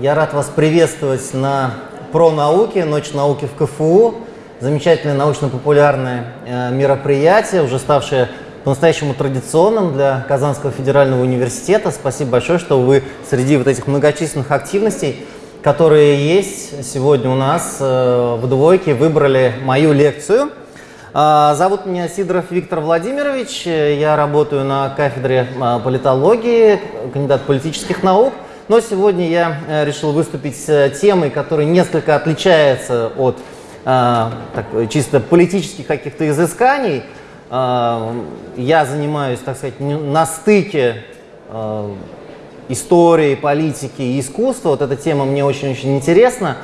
Я рад вас приветствовать на про науки, Ночь науки в КФУ. Замечательное научно-популярное э, мероприятие, уже ставшее по-настоящему традиционным для Казанского федерального университета. Спасибо большое, что вы среди вот этих многочисленных активностей, которые есть сегодня у нас э, в двойке, выбрали мою лекцию. Э, зовут меня Сидоров Виктор Владимирович, я работаю на кафедре э, политологии, кандидат политических наук. Но сегодня я э, решил выступить с темой, которая несколько отличается от э, так, чисто политических каких-то изысканий. Э, я занимаюсь, так сказать, на стыке э, истории, политики и искусства. Вот эта тема мне очень-очень интересна.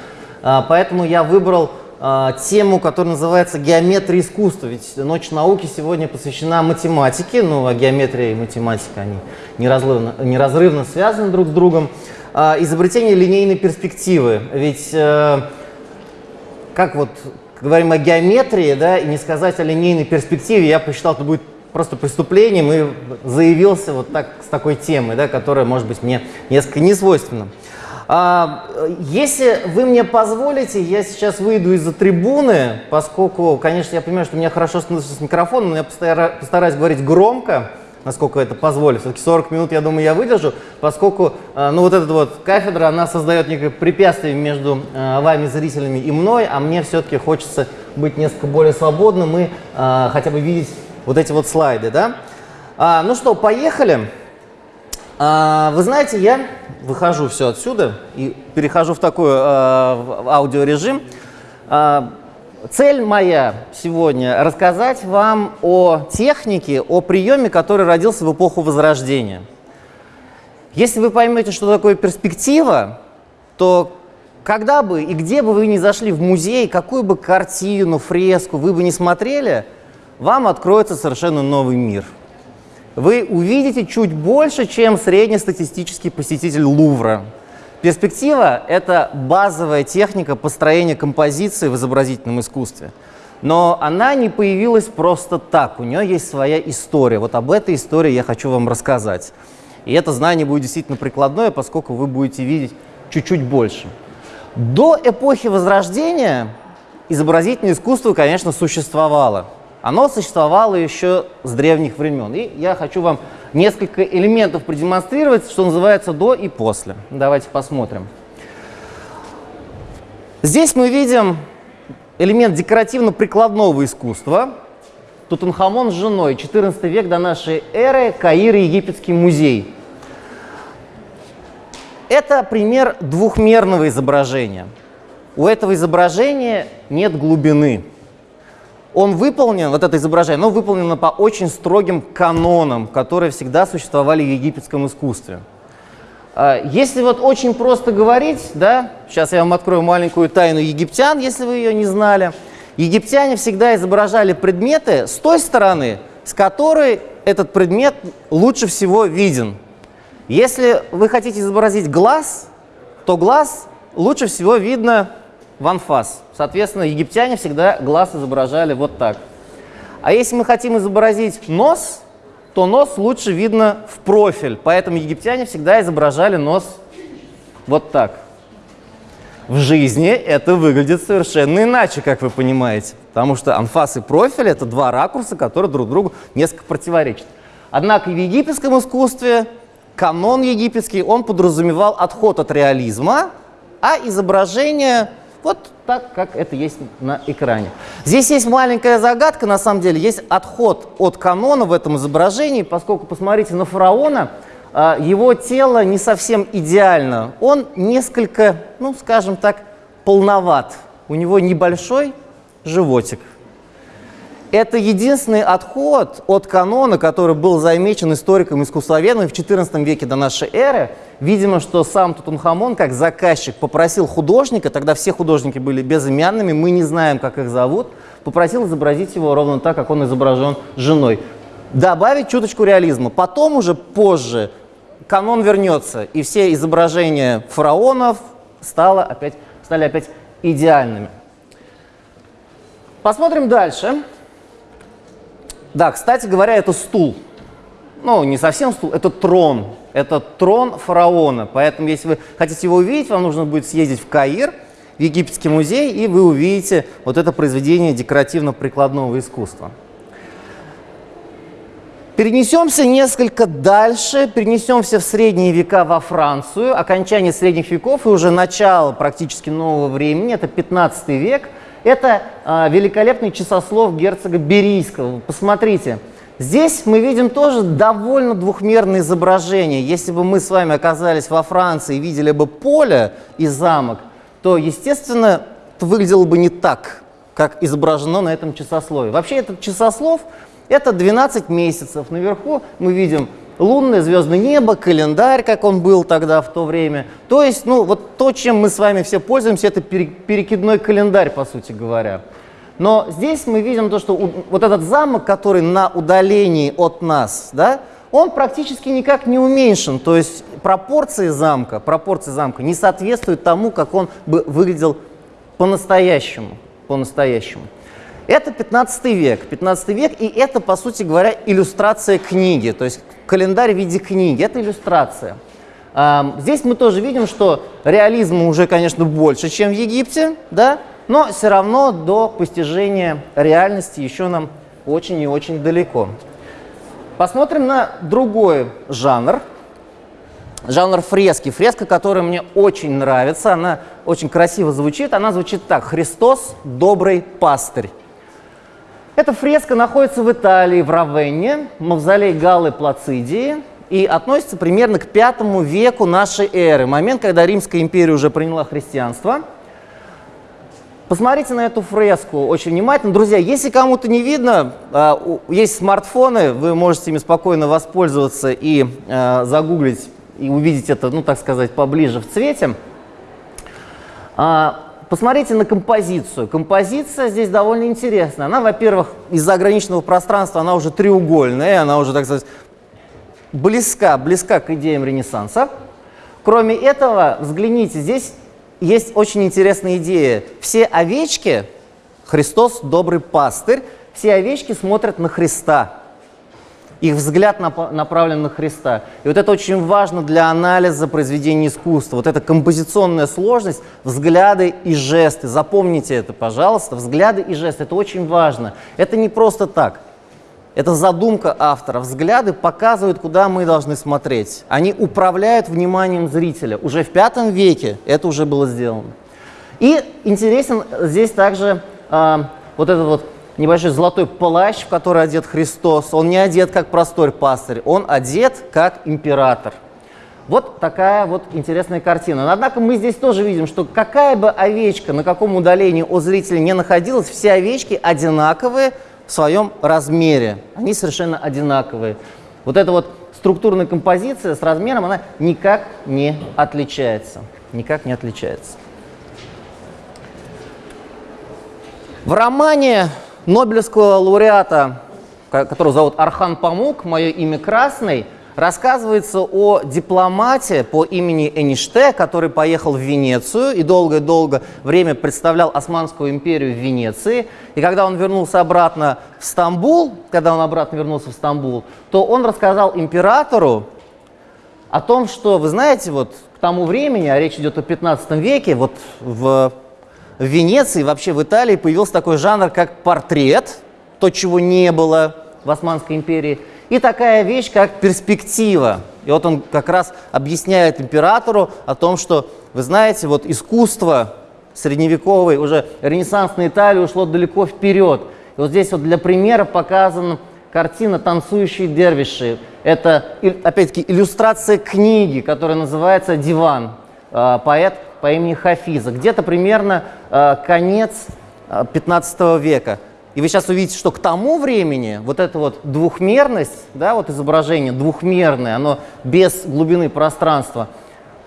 Э, поэтому я выбрал э, тему, которая называется «Геометрия искусства». Ведь Ночь науки сегодня посвящена математике, ну а геометрия и математика, они неразрывно, неразрывно связаны друг с другом. Э, изобретение линейной перспективы. Ведь, э, как вот говорим о геометрии, да, и не сказать о линейной перспективе, я посчитал, это будет просто преступлением и заявился вот так с такой темой, да, которая, может быть, мне несколько не свойственна. А, если вы мне позволите, я сейчас выйду из-за трибуны, поскольку, конечно, я понимаю, что у меня хорошо становится с микрофоном, но я постараюсь говорить громко, насколько это позволит. Все-таки 40 минут, я думаю, я выдержу, поскольку, а, ну, вот эта вот кафедра, она создает некое препятствие между а, вами, зрителями, и мной, а мне все-таки хочется быть несколько более свободным и хотя бы видеть вот эти вот слайды, да? Ну что, поехали. Вы знаете, я выхожу все отсюда и перехожу в такой э, аудиорежим. Э, цель моя сегодня рассказать вам о технике, о приеме, который родился в эпоху Возрождения. Если вы поймете, что такое перспектива, то когда бы и где бы вы ни зашли в музей, какую бы картину, фреску вы бы не смотрели, вам откроется совершенно новый мир – вы увидите чуть больше, чем среднестатистический посетитель Лувра. Перспектива – это базовая техника построения композиции в изобразительном искусстве. Но она не появилась просто так, у нее есть своя история. Вот об этой истории я хочу вам рассказать. И это знание будет действительно прикладное, поскольку вы будете видеть чуть-чуть больше. До эпохи Возрождения изобразительное искусство, конечно, существовало. Оно существовало еще с древних времен. И я хочу вам несколько элементов продемонстрировать, что называется до и после. Давайте посмотрим. Здесь мы видим элемент декоративно-прикладного искусства. Тутанхамон с женой, 14 век до нашей эры, Каир, Египетский музей. Это пример двухмерного изображения. У этого изображения нет глубины он выполнен, вот это изображение, оно выполнено по очень строгим канонам, которые всегда существовали в египетском искусстве. А, если вот очень просто говорить, да, сейчас я вам открою маленькую тайну египтян, если вы ее не знали. Египтяне всегда изображали предметы с той стороны, с которой этот предмет лучше всего виден. Если вы хотите изобразить глаз, то глаз лучше всего видно в анфас. Соответственно, египтяне всегда глаз изображали вот так. А если мы хотим изобразить нос, то нос лучше видно в профиль. Поэтому египтяне всегда изображали нос вот так. В жизни это выглядит совершенно иначе, как вы понимаете. Потому что анфас и профиль – это два ракурса, которые друг другу несколько противоречат. Однако в египетском искусстве канон египетский, он подразумевал отход от реализма, а изображение – вот так, как это есть на экране. Здесь есть маленькая загадка, на самом деле, есть отход от канона в этом изображении, поскольку, посмотрите на фараона, а, его тело не совсем идеально. Он несколько, ну, скажем так, полноват. У него небольшой животик. Это единственный отход от канона, который был замечен историком искусствоведом в XIV веке до нашей эры. Видимо, что сам Тутанхамон, как заказчик, попросил художника, тогда все художники были безымянными, мы не знаем, как их зовут, попросил изобразить его ровно так, как он изображен женой. Добавить чуточку реализма. Потом уже позже канон вернется, и все изображения фараонов стало опять, стали опять идеальными. Посмотрим дальше. Да, кстати говоря, это стул. ну, не совсем стул, это трон. Это трон фараона. Поэтому, если вы хотите его увидеть, вам нужно будет съездить в Каир, в Египетский музей, и вы увидите вот это произведение декоративно-прикладного искусства. Перенесемся несколько дальше, перенесемся в средние века во Францию, окончание средних веков и уже начало практически нового времени, это 15 век. Это э, великолепный часослов герцога Берийского. Посмотрите, здесь мы видим тоже довольно двухмерное изображение. Если бы мы с вами оказались во Франции и видели бы поле и замок, то, естественно, это выглядело бы не так, как изображено на этом часослове. Вообще этот часослов это 12 месяцев. Наверху мы видим лунное звездное небо, календарь, как он был тогда в то время. То есть, ну, вот то, чем мы с вами все пользуемся, это перекидной календарь, по сути говоря. Но здесь мы видим то, что вот этот замок, который на удалении от нас, да, он практически никак не уменьшен. То есть пропорции замка, пропорции замка не соответствуют тому, как он бы выглядел по-настоящему. По-настоящему. Это 15 век. 15 век, и это, по сути говоря, иллюстрация книги, то есть календарь в виде книги. Это иллюстрация. Здесь мы тоже видим, что реализма уже, конечно, больше, чем в Египте, да? но все равно до постижения реальности еще нам очень и очень далеко. Посмотрим на другой жанр. Жанр фрески. Фреска, которая мне очень нравится, она очень красиво звучит. Она звучит так. «Христос – добрый пастырь». Эта фреска находится в Италии, в Равенне, мавзолей Галлы Плацидии, и относится примерно к пятому веку нашей эры, момент, когда Римская империя уже приняла христианство. Посмотрите на эту фреску очень внимательно. Друзья, если кому-то не видно, а, есть смартфоны, вы можете ими спокойно воспользоваться и а, загуглить, и увидеть это, ну так сказать, поближе в цвете. А, посмотрите на композицию. Композиция здесь довольно интересная. Она, во-первых, из-за ограниченного пространства, она уже треугольная, она уже, так сказать, близка, близка к идеям Ренессанса. Кроме этого, взгляните, здесь есть очень интересная идея. Все овечки, Христос добрый пастырь, все овечки смотрят на Христа. Их взгляд направлен на Христа. И вот это очень важно для анализа произведения искусства. Вот эта композиционная сложность, взгляды и жесты. Запомните это, пожалуйста. Взгляды и жесты – это очень важно. Это не просто так. Это задумка автора. Взгляды показывают, куда мы должны смотреть. Они управляют вниманием зрителя. Уже в пятом веке это уже было сделано. И интересен здесь также э, вот этот вот небольшой золотой плащ, в который одет Христос. Он не одет как простой пастырь, он одет как император. Вот такая вот интересная картина. Однако мы здесь тоже видим, что какая бы овечка на каком удалении у зрителя не находилась, все овечки одинаковые в своем размере. Они совершенно одинаковые. Вот эта вот структурная композиция с размером, она никак не отличается. Никак не отличается. В романе Нобелевского лауреата, которого зовут Архан Памук, мое имя Красный, рассказывается о дипломате по имени Эниште, который поехал в Венецию и долгое-долго время представлял Османскую империю в Венеции. И когда он вернулся обратно в Стамбул, когда он обратно вернулся в Стамбул, то он рассказал императору о том, что, вы знаете, вот к тому времени, а речь идет о 15 веке, вот в в Венеции, вообще в Италии появился такой жанр, как портрет, то, чего не было в Османской империи, и такая вещь, как перспектива. И вот он как раз объясняет императору о том, что, вы знаете, вот искусство средневековой, уже ренессансной Италии ушло далеко вперед. И вот здесь вот для примера показана картина «Танцующие дервиши». Это, опять-таки, иллюстрация книги, которая называется «Диван». А, поэт по имени Хафиза, где-то примерно э, конец э, 15 века. И вы сейчас увидите, что к тому времени вот эта вот двухмерность, да, вот изображение двухмерное, оно без глубины пространства,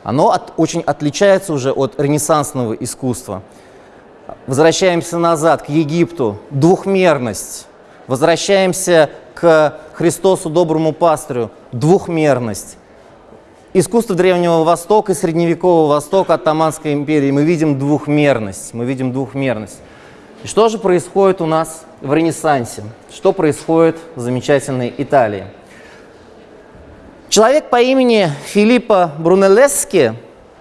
оно от, очень отличается уже от ренессансного искусства. Возвращаемся назад, к Египту. Двухмерность. Возвращаемся к Христосу, доброму пастырю. Двухмерность искусство Древнего Востока и Средневекового Востока Оттоманской империи мы видим двухмерность. Мы видим двухмерность. И что же происходит у нас в Ренессансе? Что происходит в замечательной Италии? Человек по имени Филиппо Брунеллески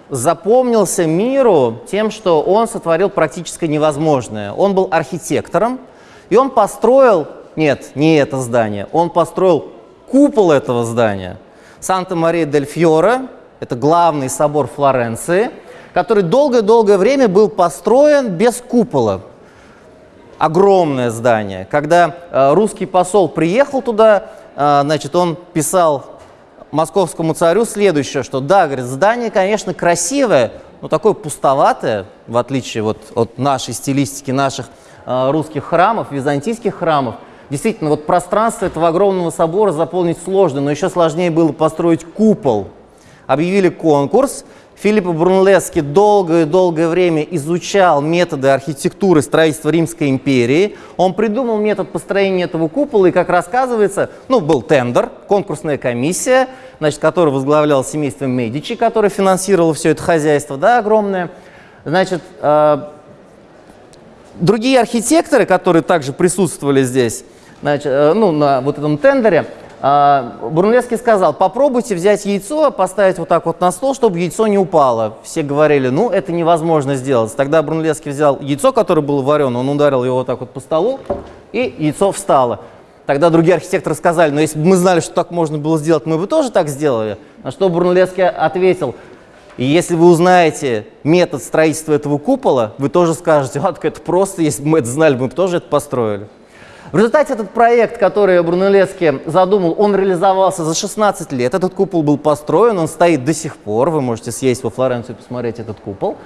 запомнился миру тем, что он сотворил практически невозможное. Он был архитектором, и он построил, нет, не это здание, он построил купол этого здания. Санта-Мария-дель-Фьоре, это главный собор Флоренции, который долгое-долгое время был построен без купола. Огромное здание. Когда э, русский посол приехал туда, э, значит, он писал московскому царю следующее, что да, говорит, здание, конечно, красивое, но такое пустоватое, в отличие вот от нашей стилистики, наших э, русских храмов, византийских храмов. Действительно, вот пространство этого огромного собора заполнить сложно, но еще сложнее было построить купол. Объявили конкурс, Филипп Брунлески долгое-долгое время изучал методы архитектуры строительства Римской империи. Он придумал метод построения этого купола, и, как рассказывается, ну, был тендер, конкурсная комиссия, значит, которую возглавлял семейство Медичи, которое финансировало все это хозяйство, да, огромное. Значит, э, другие архитекторы, которые также присутствовали здесь, значит, э, ну, на вот этом тендере, а, Брунлевский сказал, попробуйте взять яйцо, поставить вот так вот на стол, чтобы яйцо не упало. Все говорили, ну, это невозможно сделать. Тогда Брунлевский взял яйцо, которое было варено, он ударил его вот так вот по столу, и яйцо встало. Тогда другие архитекторы сказали, ну, если бы мы знали, что так можно было сделать, мы бы тоже так сделали. На что Брунлевский ответил, и если вы узнаете метод строительства этого купола, вы тоже скажете, а, так это просто, если бы мы это знали, мы бы тоже это построили. В результате этот проект, который Брунеллески задумал, он реализовался за 16 лет. Этот купол был построен, он стоит до сих пор. Вы можете съесть во Флоренцию и посмотреть этот купол.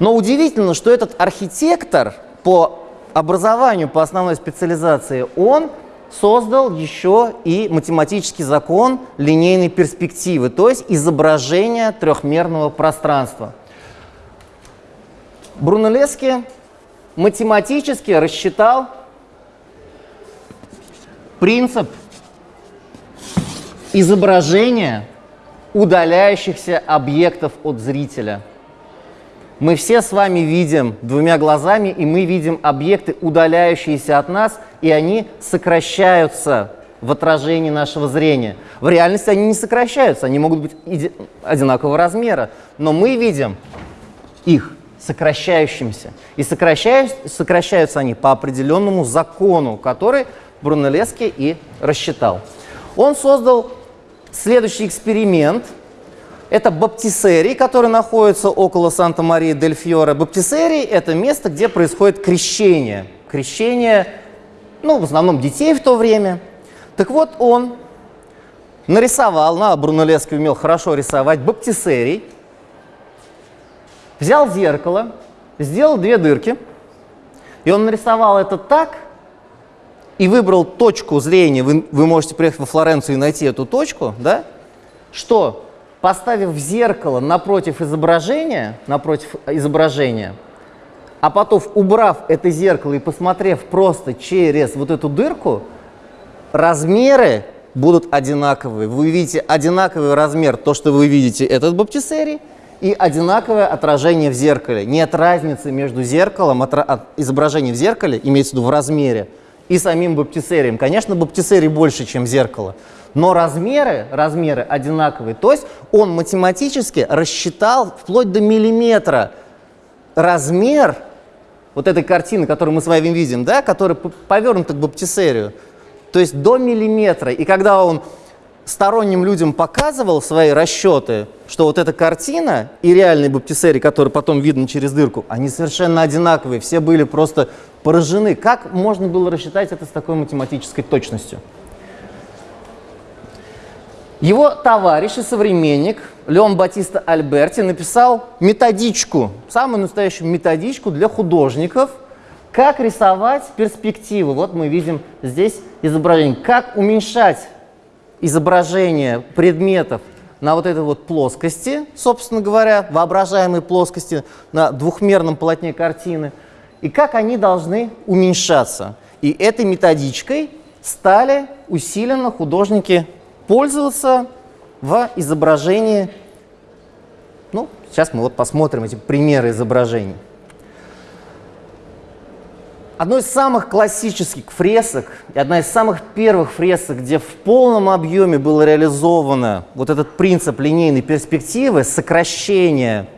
Но удивительно, что этот архитектор по образованию, по основной специализации, он создал еще и математический закон линейной перспективы, то есть изображение трехмерного пространства. Брунеллески математически рассчитал принцип изображения удаляющихся объектов от зрителя. Мы все с вами видим двумя глазами, и мы видим объекты, удаляющиеся от нас, и они сокращаются в отражении нашего зрения. В реальности они не сокращаются, они могут быть одинакового размера, но мы видим их сокращающимся. И сокращаются, они по определенному закону, который Брунеллески и рассчитал. Он создал следующий эксперимент. Это баптисерий, который находится около Санта-Марии-дель-Фьоре. Баптисерий – это место, где происходит крещение. Крещение, ну, в основном детей в то время. Так вот, он нарисовал, на Брунеллески умел хорошо рисовать, баптисерий, взял зеркало, сделал две дырки, и он нарисовал это так, и выбрал точку зрения, вы, вы можете приехать во Флоренцию и найти эту точку, да, что поставив зеркало напротив изображения, напротив изображения, а потом убрав это зеркало и посмотрев просто через вот эту дырку, размеры будут одинаковые. Вы видите одинаковый размер, то, что вы видите, этот баптисерий, и одинаковое отражение в зеркале. Нет разницы между зеркалом, изображением в зеркале, имеется в виду в размере, и самим баптисерием. Конечно, баптисерий больше, чем зеркало, но размеры, размеры одинаковые. То есть он математически рассчитал вплоть до миллиметра размер вот этой картины, которую мы с вами видим, да, которая повернута к баптисерию. То есть до миллиметра. И когда он сторонним людям показывал свои расчеты, что вот эта картина и реальный баптисерий, который потом видно через дырку, они совершенно одинаковые. Все были просто поражены. Как можно было рассчитать это с такой математической точностью? Его товарищ и современник Леон Батиста Альберти написал методичку, самую настоящую методичку для художников, как рисовать перспективы. Вот мы видим здесь изображение. Как уменьшать изображение предметов на вот этой вот плоскости, собственно говоря, воображаемой плоскости на двухмерном полотне картины – и как они должны уменьшаться. И этой методичкой стали усиленно художники пользоваться в изображении. Ну, сейчас мы вот посмотрим эти примеры изображений. Одной из самых классических фресок и одна из самых первых фресок, где в полном объеме было реализовано вот этот принцип линейной перспективы, сокращения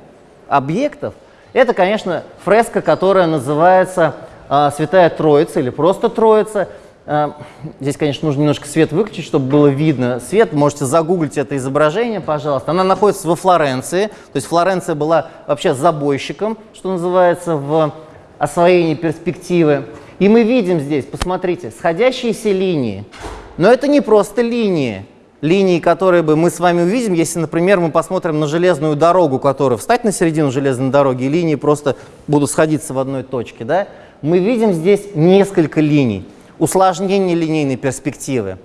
объектов, это, конечно, фреска, которая называется э, «Святая Троица» или просто «Троица». Э, здесь, конечно, нужно немножко свет выключить, чтобы было видно свет. Можете загуглить это изображение, пожалуйста. Она находится во Флоренции. То есть Флоренция была вообще забойщиком, что называется, в освоении перспективы. И мы видим здесь, посмотрите, сходящиеся линии. Но это не просто линии линии, которые бы мы с вами увидим, если, например, мы посмотрим на железную дорогу, которая встать на середину железной дороги, и линии просто будут сходиться в одной точке, да, мы видим здесь несколько линий, усложнение линейной перспективы.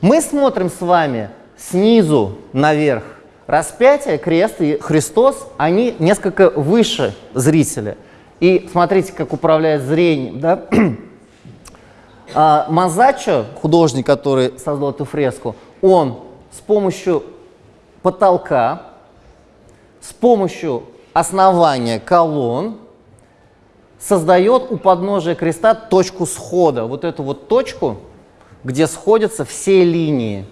Мы смотрим с вами снизу наверх. Распятие, крест и Христос, они несколько выше зрителя. И смотрите, как управляет зрением. Да? А, Мазачо, художник, который создал эту фреску, он с помощью потолка, с помощью основания колонн создает у подножия креста точку схода, вот эту вот точку, где сходятся все линии.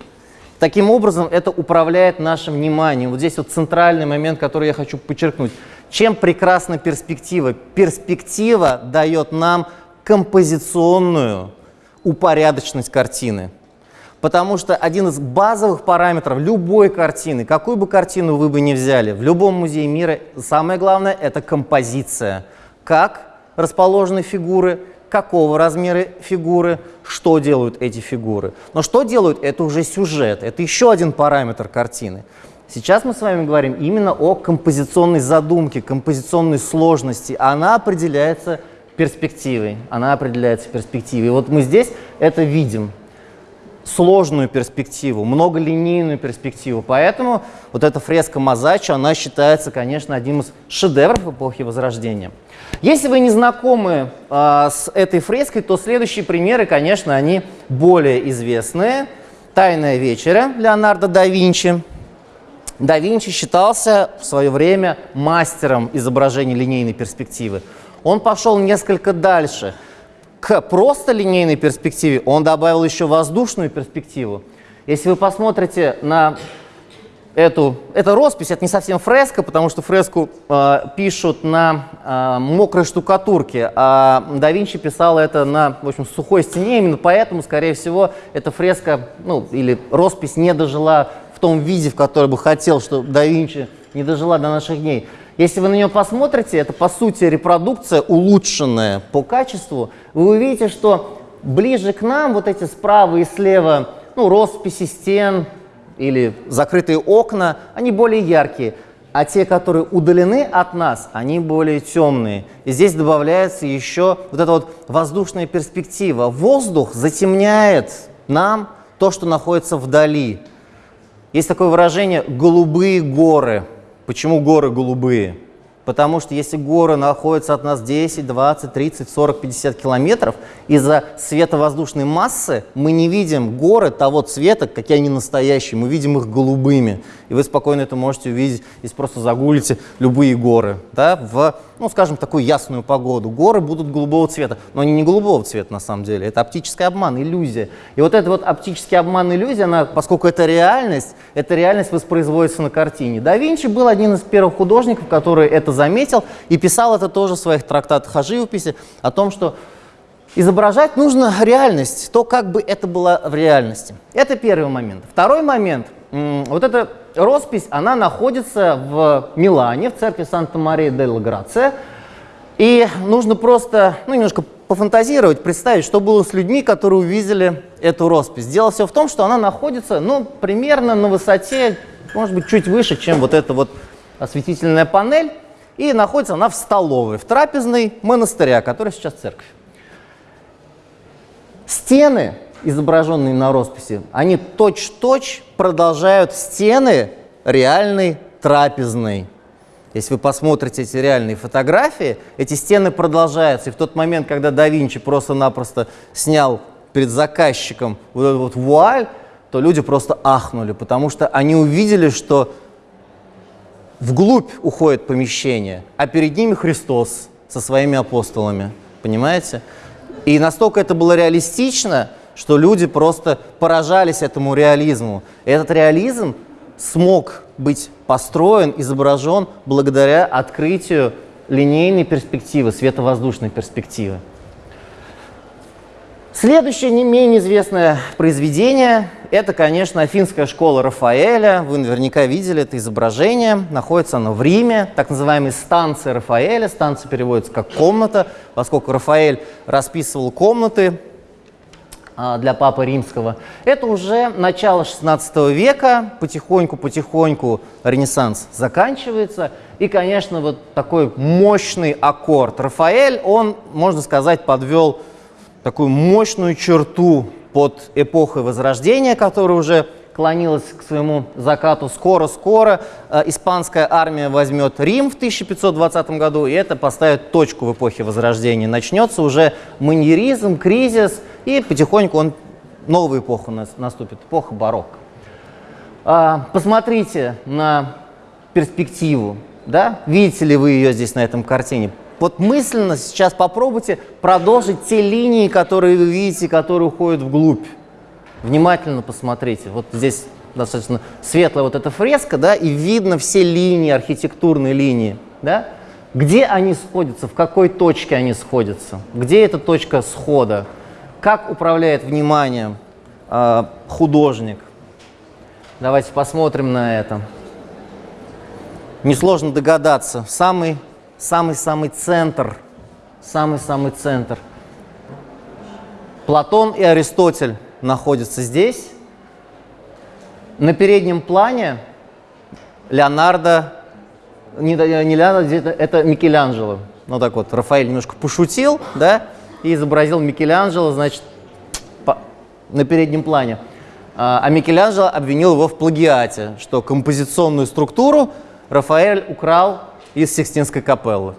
Таким образом, это управляет нашим вниманием. Вот здесь вот центральный момент, который я хочу подчеркнуть. Чем прекрасна перспектива? Перспектива дает нам композиционную упорядоченность картины. Потому что один из базовых параметров любой картины, какую бы картину вы бы ни взяли, в любом музее мира, самое главное – это композиция. Как расположены фигуры, какого размера фигуры, что делают эти фигуры. Но что делают – это уже сюжет, это еще один параметр картины. Сейчас мы с вами говорим именно о композиционной задумке, композиционной сложности. Она определяется перспективой. Она определяется перспективой. И вот мы здесь это видим сложную перспективу, многолинейную перспективу. Поэтому вот эта фреска Мазачо, она считается, конечно, одним из шедевров эпохи Возрождения. Если вы не знакомы э, с этой фреской, то следующие примеры, конечно, они более известные. «Тайная вечеря» Леонардо да Винчи. Да Винчи считался в свое время мастером изображения линейной перспективы. Он пошел несколько дальше – к просто линейной перспективе он добавил еще воздушную перспективу. Если вы посмотрите на эту, это роспись, это не совсем фреска, потому что фреску э, пишут на э, мокрой штукатурке, а да Винчи писал это на в общем, сухой стене, именно поэтому, скорее всего, эта фреска ну, или роспись не дожила том виде, в который бы хотел, что да Винчи не дожила до наших дней. Если вы на нее посмотрите, это по сути репродукция, улучшенная по качеству, вы увидите, что ближе к нам вот эти справа и слева, ну, росписи стен или закрытые окна, они более яркие, а те, которые удалены от нас, они более темные. И здесь добавляется еще вот эта вот воздушная перспектива. Воздух затемняет нам то, что находится вдали. Есть такое выражение «голубые горы». Почему горы голубые? Потому что если горы находятся от нас 10, 20, 30, 40, 50 километров, из-за световоздушной массы мы не видим горы того цвета, какие они настоящие, мы видим их голубыми. И вы спокойно это можете увидеть, если просто загуглите любые горы, да, в, ну, скажем, такую ясную погоду. Горы будут голубого цвета, но они не голубого цвета на самом деле, это оптический обман, иллюзия. И вот этот вот оптический обман, иллюзия, она, поскольку это реальность, эта реальность воспроизводится на картине. Да Винчи был один из первых художников, который это заметил и писал это тоже в своих трактатах о живописи, о том, что изображать нужно реальность, то, как бы это было в реальности. Это первый момент. Второй момент. Вот эта роспись, она находится в Милане, в церкви Санта-Мария-дель-Грация. И нужно просто ну, немножко пофантазировать, представить, что было с людьми, которые увидели эту роспись. Дело все в том, что она находится ну, примерно на высоте, может быть, чуть выше, чем вот эта вот осветительная панель. И находится она в столовой, в трапезной монастыря, который сейчас церковь. Стены, изображенные на росписи, они точь-точь продолжают стены реальной трапезной. Если вы посмотрите эти реальные фотографии, эти стены продолжаются. И в тот момент, когда да Винчи просто-напросто снял перед заказчиком вот эту вот вуаль, то люди просто ахнули, потому что они увидели, что вглубь уходит помещение, а перед ними Христос со своими апостолами. Понимаете? И настолько это было реалистично, что люди просто поражались этому реализму. Этот реализм смог быть построен, изображен благодаря открытию линейной перспективы, световоздушной перспективы. Следующее не менее известное произведение – это, конечно, Афинская школа Рафаэля. Вы наверняка видели это изображение. Находится оно в Риме, так называемая станция Рафаэля. Станция переводится как «комната», поскольку Рафаэль расписывал комнаты для Папы Римского. Это уже начало XVI века, потихоньку-потихоньку Ренессанс заканчивается. И, конечно, вот такой мощный аккорд. Рафаэль, он, можно сказать, подвел такую мощную черту под эпохой Возрождения, которая уже клонилась к своему закату. Скоро-скоро э, испанская армия возьмет Рим в 1520 году, и это поставит точку в эпохе Возрождения. Начнется уже маньеризм, кризис, и потихоньку он, новая эпоха наступит, эпоха барокко. А, посмотрите на перспективу, да? видите ли вы ее здесь на этом картине? Вот мысленно сейчас попробуйте продолжить те линии, которые вы видите, которые уходят вглубь. Внимательно посмотрите. Вот здесь достаточно светлая вот эта фреска, да, и видно все линии, архитектурные линии, да. Где они сходятся, в какой точке они сходятся, где эта точка схода, как управляет вниманием э, художник. Давайте посмотрим на это. Несложно догадаться. Самый самый-самый центр, самый-самый центр. Платон и Аристотель находятся здесь. На переднем плане Леонардо, не, не Леонардо, это Микеланджело. Ну так вот, Рафаэль немножко пошутил, да, и изобразил Микеланджело, значит, по, на переднем плане. А, а Микеланджело обвинил его в плагиате, что композиционную структуру Рафаэль украл из Сикстинской капеллы.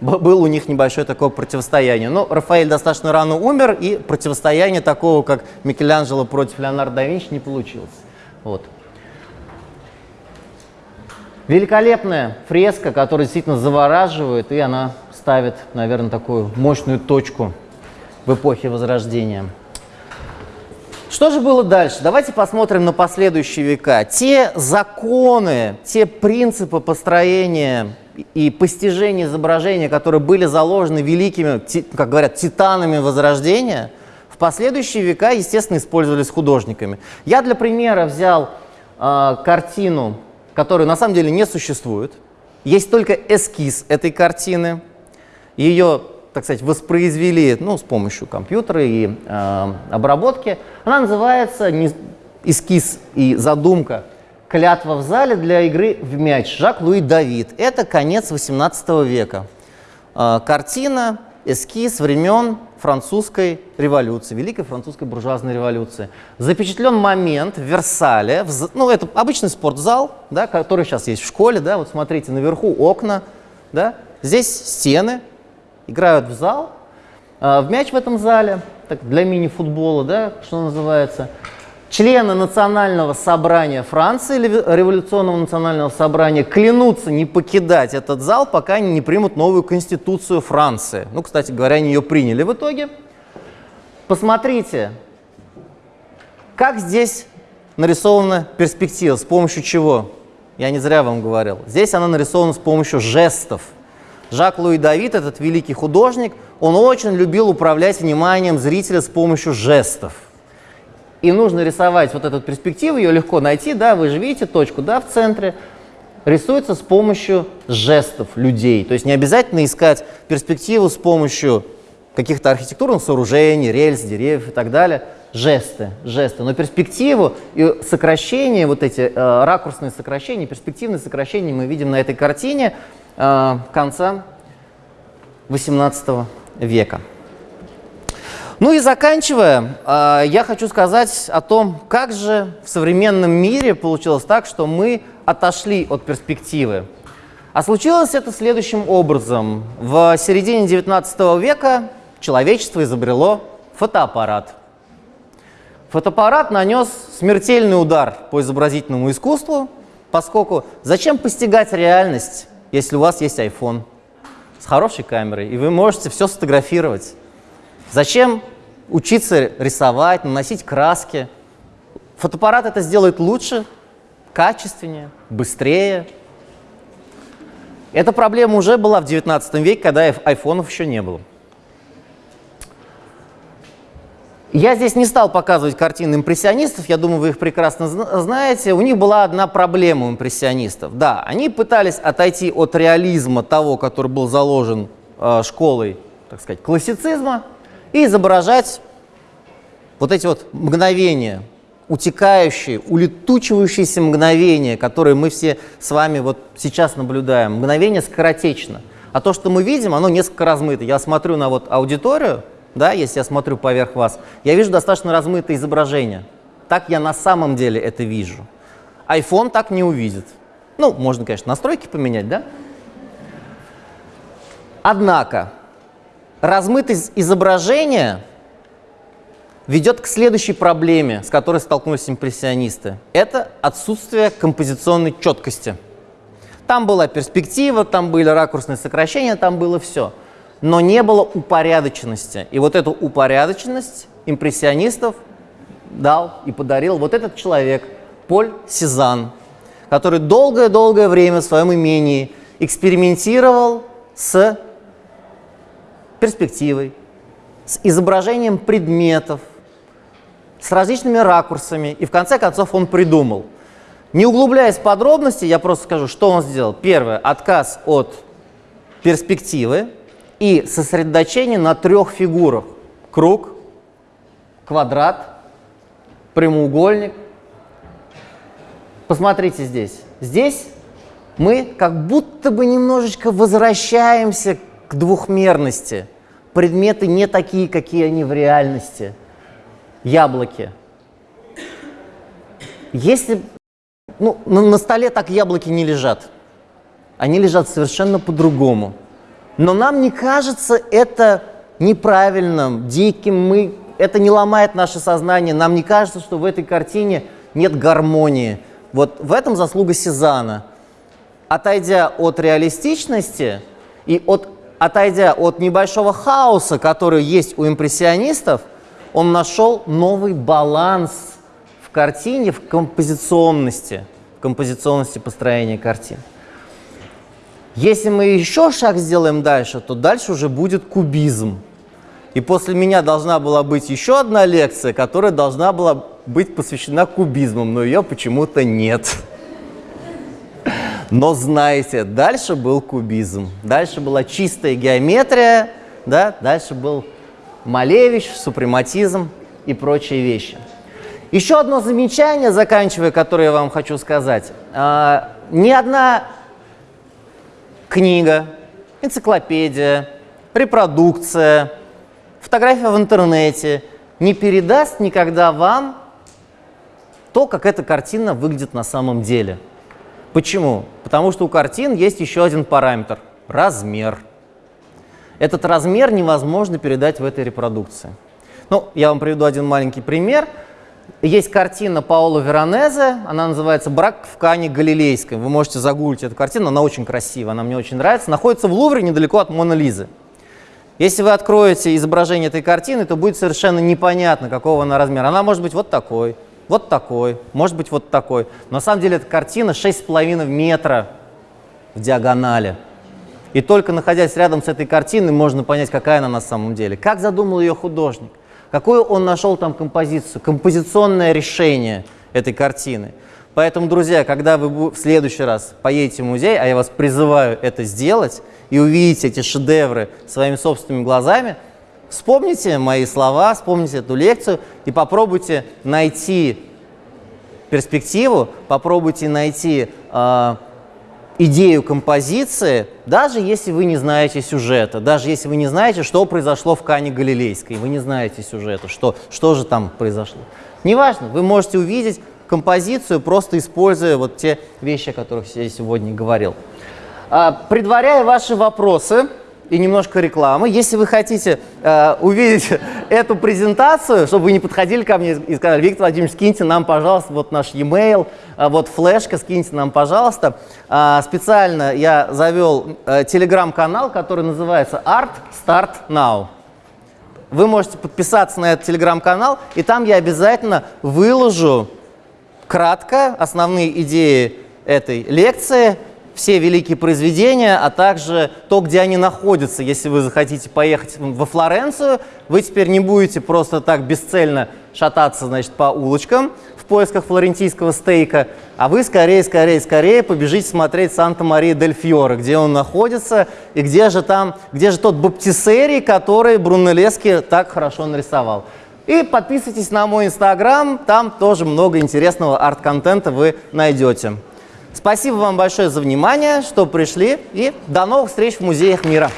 Было у них небольшое такое противостояние. Но Рафаэль достаточно рано умер, и противостояние такого, как Микеланджело против Леонардо да Винчи, не получилось. Вот. Великолепная фреска, которая действительно завораживает, и она ставит, наверное, такую мощную точку в эпохе Возрождения. Что же было дальше? Давайте посмотрим на последующие века. Те законы, те принципы построения и постижения изображения, которые были заложены великими, как говорят, титанами Возрождения, в последующие века, естественно, использовались художниками. Я для примера взял э, картину, которая на самом деле не существует. Есть только эскиз этой картины. Ее так сказать, воспроизвели ну, с помощью компьютера и э, обработки. Она называется не, «Эскиз и задумка. Клятва в зале для игры в мяч» Жак-Луи Давид. Это конец XVIII века. Э, картина, эскиз времен французской революции, Великой французской буржуазной революции. Запечатлен момент в Версале, в, ну это обычный спортзал, да, который сейчас есть в школе, да, вот смотрите, наверху окна, да, здесь стены, играют в зал, а, в мяч в этом зале, так, для мини-футбола, да, что называется. Члены национального собрания Франции, революционного национального собрания, клянутся не покидать этот зал, пока они не примут новую конституцию Франции. Ну, кстати говоря, они ее приняли в итоге. Посмотрите, как здесь нарисована перспектива, с помощью чего? Я не зря вам говорил. Здесь она нарисована с помощью жестов. Жак-Луи Давид, этот великий художник, он очень любил управлять вниманием зрителя с помощью жестов. И нужно рисовать вот эту перспективу, ее легко найти, да, вы же видите точку, да, в центре, рисуется с помощью жестов людей. То есть не обязательно искать перспективу с помощью каких-то архитектурных сооружений, рельс, деревьев и так далее. Жесты, жесты. Но перспективу и сокращение, вот эти э, ракурсные сокращения, перспективные сокращения мы видим на этой картине – Э, конца XVIII века. Ну и заканчивая, э, я хочу сказать о том, как же в современном мире получилось так, что мы отошли от перспективы. А случилось это следующим образом. В середине XIX века человечество изобрело фотоаппарат. Фотоаппарат нанес смертельный удар по изобразительному искусству, поскольку зачем постигать реальность, если у вас есть iPhone с хорошей камерой, и вы можете все сфотографировать Зачем учиться рисовать, наносить краски? Фотоаппарат это сделает лучше, качественнее, быстрее. Эта проблема уже была в 19 веке, когда айфонов еще не было. Я здесь не стал показывать картины импрессионистов, я думаю, вы их прекрасно знаете. У них была одна проблема у импрессионистов. Да, они пытались отойти от реализма того, который был заложен э, школой, так сказать, классицизма, и изображать вот эти вот мгновения, утекающие, улетучивающиеся мгновения, которые мы все с вами вот сейчас наблюдаем. Мгновение скоротечно. А то, что мы видим, оно несколько размыто. Я смотрю на вот аудиторию, да, если я смотрю поверх вас, я вижу достаточно размытое изображение. Так я на самом деле это вижу. iPhone так не увидит. Ну, можно, конечно, настройки поменять, да? Однако, размытость изображения ведет к следующей проблеме, с которой столкнулись импрессионисты. Это отсутствие композиционной четкости. Там была перспектива, там были ракурсные сокращения, там было все – но не было упорядоченности. И вот эту упорядоченность импрессионистов дал и подарил вот этот человек, Поль Сезанн, который долгое-долгое время в своем имении экспериментировал с перспективой, с изображением предметов, с различными ракурсами, и в конце концов он придумал. Не углубляясь в подробности, я просто скажу, что он сделал. Первое – отказ от перспективы, и сосредоточение на трех фигурах. Круг, квадрат, прямоугольник. Посмотрите здесь. Здесь мы как будто бы немножечко возвращаемся к двухмерности. Предметы не такие, какие они в реальности. Яблоки. Если ну, на, на столе так яблоки не лежат. Они лежат совершенно по-другому. Но нам не кажется это неправильным, диким, мы, это не ломает наше сознание, нам не кажется, что в этой картине нет гармонии. Вот в этом заслуга Сезана. Отойдя от реалистичности и от, отойдя от небольшого хаоса, который есть у импрессионистов, он нашел новый баланс в картине, в композиционности, в композиционности построения картин. Если мы еще шаг сделаем дальше, то дальше уже будет кубизм. И после меня должна была быть еще одна лекция, которая должна была быть посвящена кубизму, но ее почему-то нет. Но знаете, дальше был кубизм, дальше была чистая геометрия, да, дальше был Малевич, супрематизм и прочие вещи. Еще одно замечание, заканчивая, которое я вам хочу сказать. А, ни одна книга, энциклопедия, репродукция, фотография в интернете не передаст никогда вам то, как эта картина выглядит на самом деле. Почему? Потому что у картин есть еще один параметр – размер. Этот размер невозможно передать в этой репродукции. Ну, я вам приведу один маленький пример – есть картина Паоло Веронезе, она называется «Брак в Кане Галилейской». Вы можете загуглить эту картину, она очень красивая, она мне очень нравится. Находится в Лувре недалеко от Мона Лизы. Если вы откроете изображение этой картины, то будет совершенно непонятно, какого она размера. Она может быть вот такой, вот такой, может быть вот такой. Но на самом деле эта картина 6,5 метра в диагонали. И только находясь рядом с этой картиной, можно понять, какая она на самом деле. Как задумал ее художник? Какую он нашел там композицию, композиционное решение этой картины. Поэтому, друзья, когда вы в следующий раз поедете в музей, а я вас призываю это сделать, и увидите эти шедевры своими собственными глазами, вспомните мои слова, вспомните эту лекцию и попробуйте найти перспективу, попробуйте найти э, идею композиции, даже если вы не знаете сюжета, даже если вы не знаете, что произошло в Кане Галилейской, вы не знаете сюжета, что, что же там произошло. Неважно, вы можете увидеть композицию, просто используя вот те вещи, о которых я сегодня говорил. А, предваряя ваши вопросы, и немножко рекламы. Если вы хотите э, увидеть эту презентацию, чтобы вы не подходили ко мне и сказали, Виктор Владимирович, скиньте нам, пожалуйста, вот наш e-mail, э, вот флешка, скиньте нам, пожалуйста. Э, специально я завел э, телеграм-канал, который называется Art Start Now. вы можете подписаться на этот телеграм-канал, и там я обязательно выложу кратко основные идеи этой лекции, все великие произведения, а также то, где они находятся. Если вы захотите поехать во Флоренцию, вы теперь не будете просто так бесцельно шататься значит, по улочкам в поисках флорентийского стейка, а вы скорее, скорее, скорее побежите смотреть Санта-Мария-дель-Фьоре, где он находится и где же там, где же тот баптисерий, который Брунеллески так хорошо нарисовал. И подписывайтесь на мой инстаграм, там тоже много интересного арт-контента вы найдете. Спасибо вам большое за внимание, что пришли, и до новых встреч в музеях мира.